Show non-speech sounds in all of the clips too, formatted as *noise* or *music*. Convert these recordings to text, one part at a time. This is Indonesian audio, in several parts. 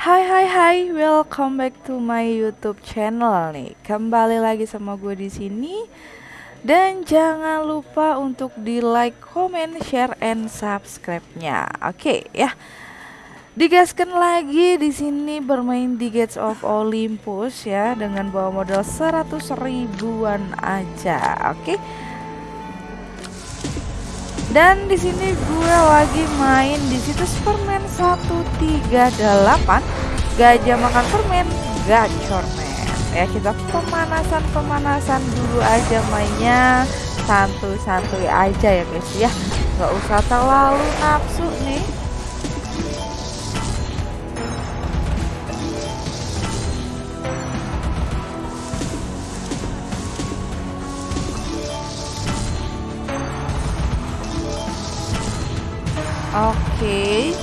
Hai hai hai, welcome back to my YouTube channel nih. Kembali lagi sama gue di sini. Dan jangan lupa untuk di like, comment, share, and subscribe-nya. Oke ya. Digaskan lagi di sini bermain di Gates of Olympus ya dengan bawa modal 100 ribuan aja. Oke. Dan di sini gue lagi main di situs permen 138 Gajah makan permen gacor men. Ya kita pemanasan-pemanasan dulu aja mainnya. Santuy-santuy aja ya guys ya. Gak usah terlalu nafsu nih Oke.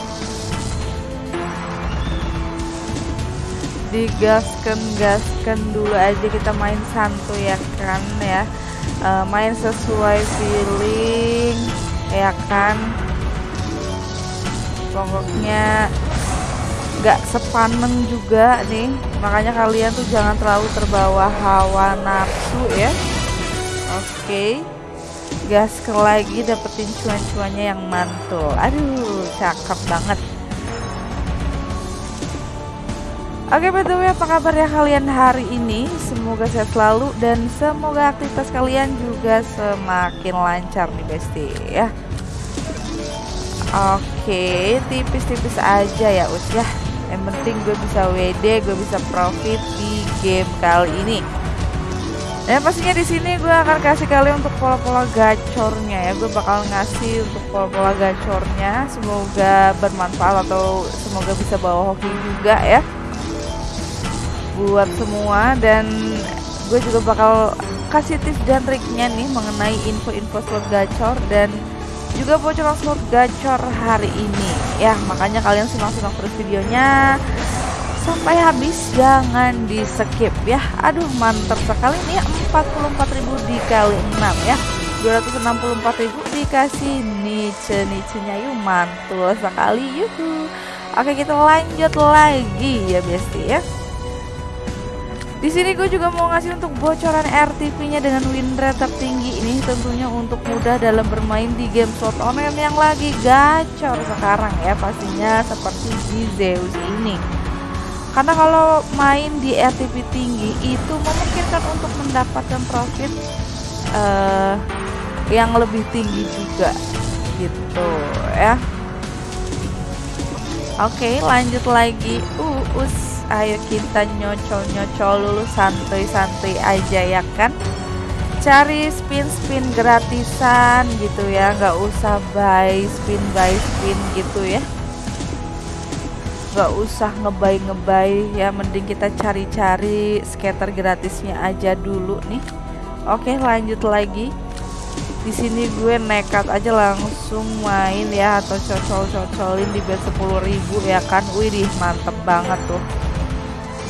Digaskan gaskan dulu aja kita main santuy ya kan ya. Uh, main sesuai feeling ya kan. Pokoknya gak sepaneng juga nih. Makanya kalian tuh jangan terlalu terbawa hawa nafsu ya. Oke. Okay gas ke lagi dapetin cuan-cuannya yang mantul. Aduh cakep banget. Oke btw apa kabar ya kalian hari ini? Semoga sehat selalu dan semoga aktivitas kalian juga semakin lancar nih besti ya. Oke tipis-tipis aja ya us ya. Yang penting gue bisa WD gue bisa profit di game kali ini dan pastinya di sini gue akan kasih kalian untuk pola-pola gacornya ya. Gue bakal ngasih untuk pola-pola gacornya. Semoga bermanfaat atau semoga bisa bawa hoki juga ya. Buat semua dan gue juga bakal kasih tips dan triknya nih mengenai info-info slot gacor dan juga bocoran slot gacor hari ini ya makanya kalian simak-simak terus videonya sampai habis jangan di skip ya. Aduh mantap sekali. Nih 44.000 dikali 6 ya. 264.000 dikasih niche niche nya yuk mantul sekali. Yuhu. Oke kita lanjut lagi ya besti ya. Di sini gue juga mau ngasih untuk bocoran RTP-nya dengan win rate tertinggi. Ini tentunya untuk mudah dalam bermain di game slot online yang lagi gacor sekarang ya pastinya seperti di Zeus ini karena kalau main di RTP tinggi itu memungkinkan untuk mendapatkan profit uh, yang lebih tinggi juga gitu ya. Oke lanjut lagi. Uh, us ayo kita nyocol-nyocol dulu santai-santai aja ya kan? Cari spin-spin gratisan gitu ya nggak usah buy spin buy spin gitu ya nggak usah ngebay-ngebay ya mending kita cari-cari skater gratisnya aja dulu nih. Oke lanjut lagi. Di sini gue nekat aja langsung main ya atau cocol-cocolin di bet 10.000 ya kan? Wih mantep banget tuh.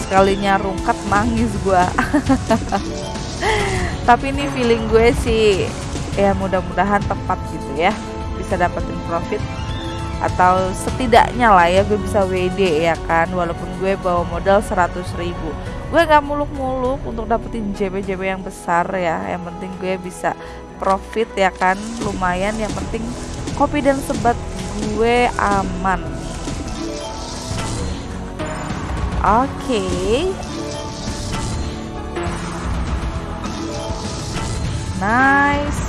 Sekalinya rungkat nangis gue *laughs* tapi ini feeling gue sih ya mudah-mudahan tepat gitu ya bisa dapetin profit atau setidaknya lah ya gue bisa WD ya kan. Walaupun gue bawa modal 100 ribu. Gue nggak muluk-muluk untuk dapetin JB-JB yang besar ya. Yang penting gue bisa profit ya kan. Lumayan. Yang penting kopi dan sebat gue aman. Oke. Okay. nice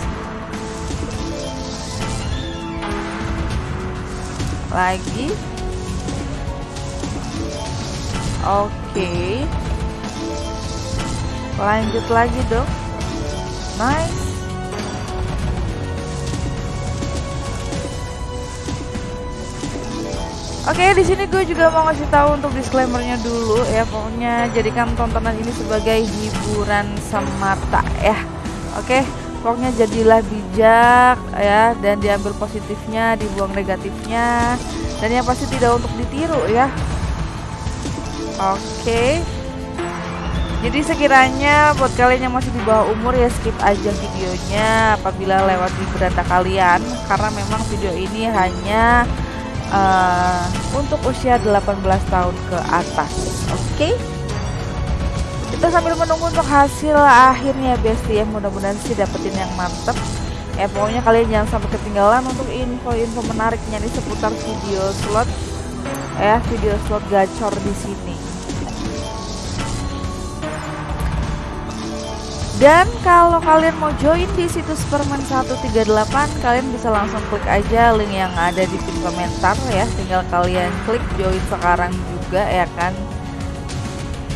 lagi oke okay. lanjut lagi dong nice Oke, okay, di sini gue juga mau ngasih tahu untuk disclaimernya dulu ya. Pokoknya jadikan tontonan ini sebagai hiburan semata ya. Oke. Okay? Pokoknya jadilah bijak ya dan diambil positifnya dibuang negatifnya dan yang pasti tidak untuk ditiru ya. Oke. Jadi sekiranya buat kalian yang masih di bawah umur ya skip aja videonya apabila lewat di beranda kalian karena memang video ini hanya uh, untuk usia 18 tahun ke atas. Oke? okay? Kita sambil menunggu untuk hasil akhirnya bestie ya mudah-mudahan sih dapetin yang mantep ya pokoknya kalian jangan sampai ketinggalan untuk info-info menariknya nih seputar video slot ya video slot gacor di sini Dan kalau kalian mau join di situs Permen 138, kalian bisa langsung klik aja link yang ada di pin komentar ya. Tinggal kalian klik join sekarang juga ya kan.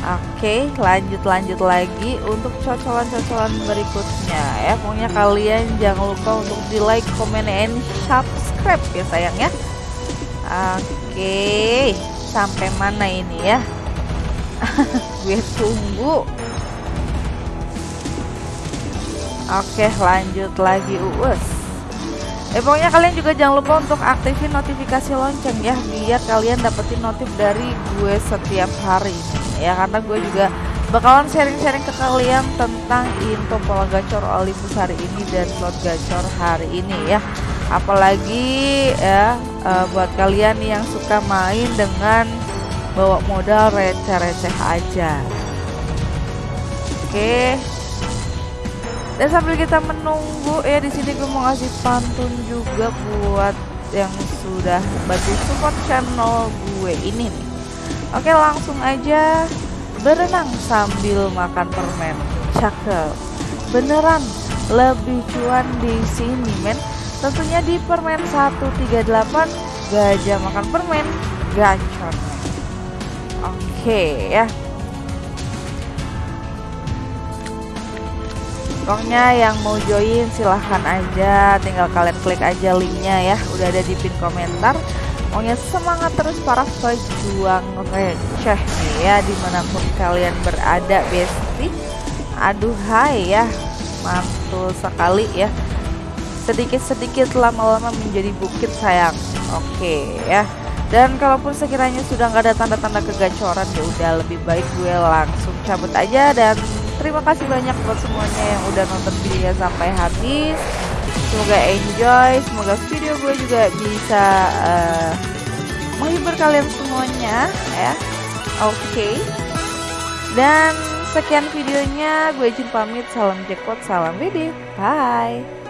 Oke, lanjut lanjut lagi untuk cocolan-cocolan berikutnya ya. Pokoknya kalian jangan lupa untuk di like, comment, and subscribe ya sayang ya. Oke, sampai mana ini ya? *laughs* Gue tunggu. Oke, lanjut lagi uus. Eh pokoknya kalian juga jangan lupa untuk aktifin notifikasi lonceng ya biar kalian dapetin notif dari gue setiap hari. Ya karena gue juga bakalan sharing-sharing ke kalian tentang info pola gacor Olympus hari ini dan slot gacor hari ini ya. Apalagi ya uh, buat kalian yang suka main dengan bawa modal receh-receh aja. Oke dan sambil kita menunggu ya di sini gue mau ngasih pantun juga buat yang sudah bantu support channel gue ini nih Oke langsung aja berenang sambil makan permen. Cakep. Beneran lebih cuan di sini men. Tentunya di permen 138 gajah makan permen gacor. Oke ya. Pokoknya yang mau join silahkan aja. Tinggal kalian klik aja linknya ya. Udah ada di pin komentar. Pokoknya semangat terus para pejuang. Receh nih ya di mana pun kalian berada besti. Aduh hai ya. Mantul sekali ya. Sedikit-sedikit lama-lama menjadi bukit sayang. Oke ya. Dan kalaupun sekiranya sudah nggak ada tanda-tanda kegacoran ya udah lebih baik gue langsung cabut aja dan terima kasih banyak buat semuanya yang udah nonton videonya sampai habis. Semoga enjoy semoga video gue juga bisa uh, menghibur kalian semuanya ya. Oke. Okay. dan sekian videonya. Gue izin pamit. Salam jackpot salam BD bye